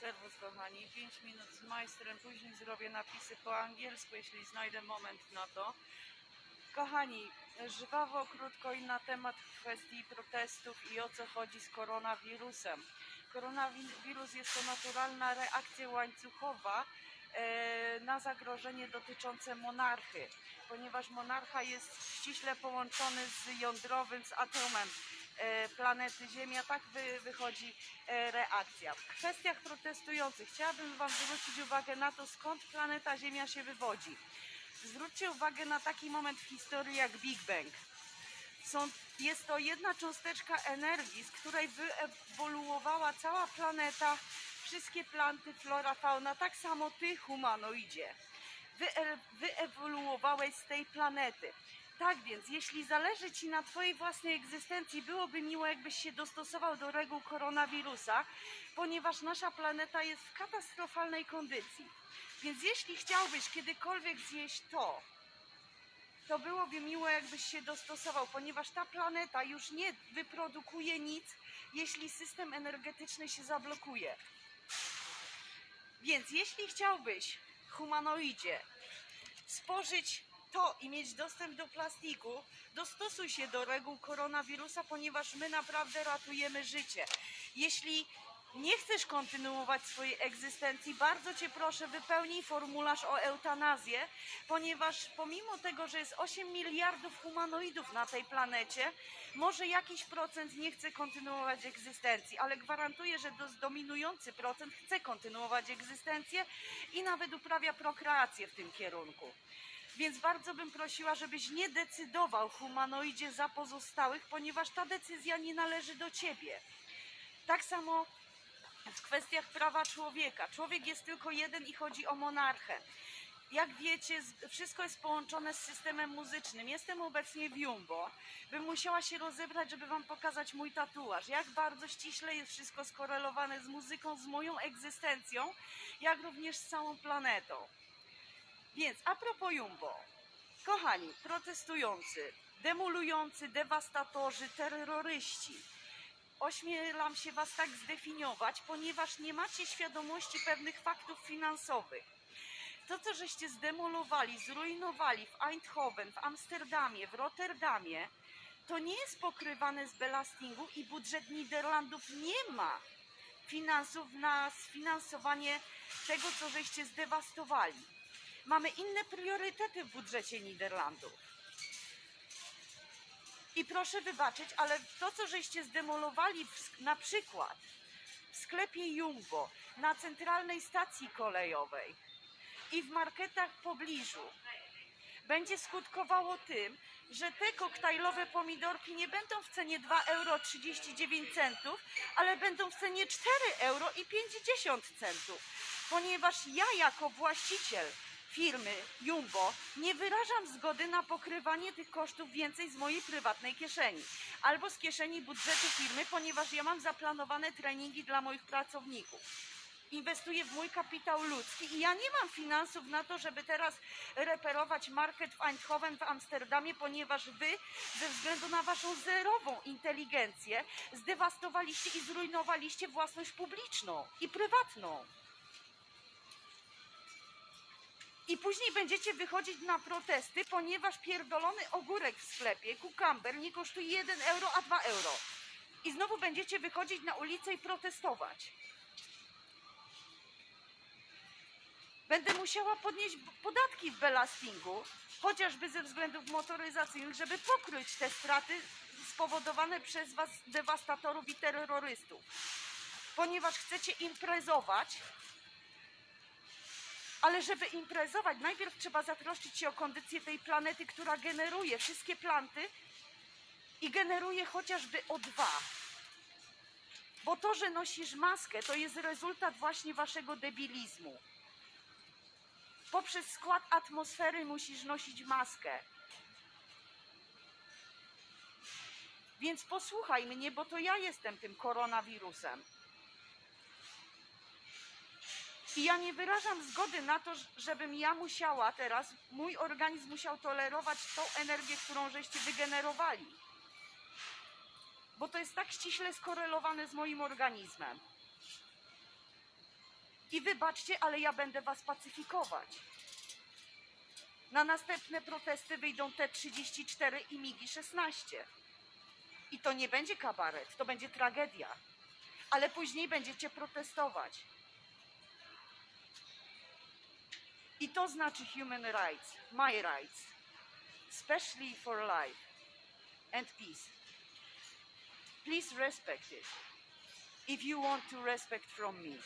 Serwus kochani, 5 minut z majstrem, później zrobię napisy po angielsku, jeśli znajdę moment na to. Kochani, żwawo, krótko i na temat kwestii protestów i o co chodzi z koronawirusem. Koronawirus jest to naturalna reakcja łańcuchowa e, na zagrożenie dotyczące monarchy, ponieważ monarcha jest ściśle połączony z jądrowym, z atomem planety Ziemia, tak wy, wychodzi e, reakcja. W kwestiach protestujących chciałabym Wam zwrócić uwagę na to, skąd planeta Ziemia się wywodzi. Zwróćcie uwagę na taki moment w historii jak Big Bang. Są, jest to jedna cząsteczka energii, z której wyewoluowała cała planeta, wszystkie planty, flora, fauna, tak samo ty, humanoidzie. Wye, wyewoluowałeś z tej planety. Tak więc, jeśli zależy Ci na Twojej własnej egzystencji, byłoby miło, jakbyś się dostosował do reguł koronawirusa, ponieważ nasza planeta jest w katastrofalnej kondycji. Więc jeśli chciałbyś kiedykolwiek zjeść to, to byłoby miło, jakbyś się dostosował, ponieważ ta planeta już nie wyprodukuje nic, jeśli system energetyczny się zablokuje. Więc jeśli chciałbyś, humanoidzie, spożyć to i mieć dostęp do plastiku, dostosuj się do reguł koronawirusa, ponieważ my naprawdę ratujemy życie. Jeśli nie chcesz kontynuować swojej egzystencji, bardzo Cię proszę, wypełnij formularz o eutanazję, ponieważ pomimo tego, że jest 8 miliardów humanoidów na tej planecie, może jakiś procent nie chce kontynuować egzystencji, ale gwarantuję, że dominujący procent chce kontynuować egzystencję i nawet uprawia prokreację w tym kierunku. Więc bardzo bym prosiła, żebyś nie decydował humanoidzie za pozostałych, ponieważ ta decyzja nie należy do ciebie. Tak samo w kwestiach prawa człowieka. Człowiek jest tylko jeden i chodzi o monarchę. Jak wiecie, wszystko jest połączone z systemem muzycznym. Jestem obecnie w Jumbo. Bym musiała się rozebrać, żeby wam pokazać mój tatuaż. Jak bardzo ściśle jest wszystko skorelowane z muzyką, z moją egzystencją, jak również z całą planetą. Więc a propos Jumbo. Kochani, protestujący, demolujący, dewastatorzy, terroryści. Ośmielam się Was tak zdefiniować, ponieważ nie macie świadomości pewnych faktów finansowych. To, co żeście zdemolowali, zrujnowali w Eindhoven, w Amsterdamie, w Rotterdamie, to nie jest pokrywane z belastingu i budżet Niderlandów nie ma finansów na sfinansowanie tego, co żeście zdewastowali. Mamy inne priorytety w budżecie Niderlandów. I proszę wybaczyć, ale to, co żeście zdemolowali w, na przykład w sklepie Jumbo, na centralnej stacji kolejowej i w marketach w pobliżu, będzie skutkowało tym, że te koktajlowe pomidorki nie będą w cenie 2,39 euro, ale będą w cenie 4 euro i 50 centów. Ponieważ ja jako właściciel firmy Jumbo nie wyrażam zgody na pokrywanie tych kosztów więcej z mojej prywatnej kieszeni albo z kieszeni budżetu firmy, ponieważ ja mam zaplanowane treningi dla moich pracowników inwestuję w mój kapitał ludzki i ja nie mam finansów na to, żeby teraz reperować market w Eindhoven, w Amsterdamie, ponieważ wy ze względu na waszą zerową inteligencję zdewastowaliście i zrujnowaliście własność publiczną i prywatną. I później będziecie wychodzić na protesty, ponieważ pierdolony ogórek w sklepie, kukamber, nie kosztuje 1 euro, a 2 euro. I znowu będziecie wychodzić na ulicę i protestować. Będę musiała podnieść podatki w belastingu, chociażby ze względów motoryzacyjnych, żeby pokryć te straty spowodowane przez was dewastatorów i terrorystów. Ponieważ chcecie imprezować, ale żeby imprezować, najpierw trzeba zatroszczyć się o kondycję tej planety, która generuje wszystkie planty i generuje chociażby O2. Bo to, że nosisz maskę, to jest rezultat właśnie waszego debilizmu. Poprzez skład atmosfery musisz nosić maskę. Więc posłuchaj mnie, bo to ja jestem tym koronawirusem. I ja nie wyrażam zgody na to, żebym ja musiała teraz, mój organizm musiał tolerować tą energię, którą żeście wygenerowali. Bo to jest tak ściśle skorelowane z moim organizmem. I wybaczcie, ale ja będę was pacyfikować. Na następne protesty wyjdą T-34 i MIGI-16. I to nie będzie kabaret, to będzie tragedia. Ale później będziecie protestować. I to znaczy human rights, my rights, especially for life and peace. Please respect it if you want to respect from me.